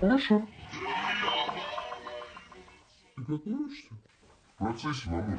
Хорошо. Ты готовишься? В процессе, мамуль.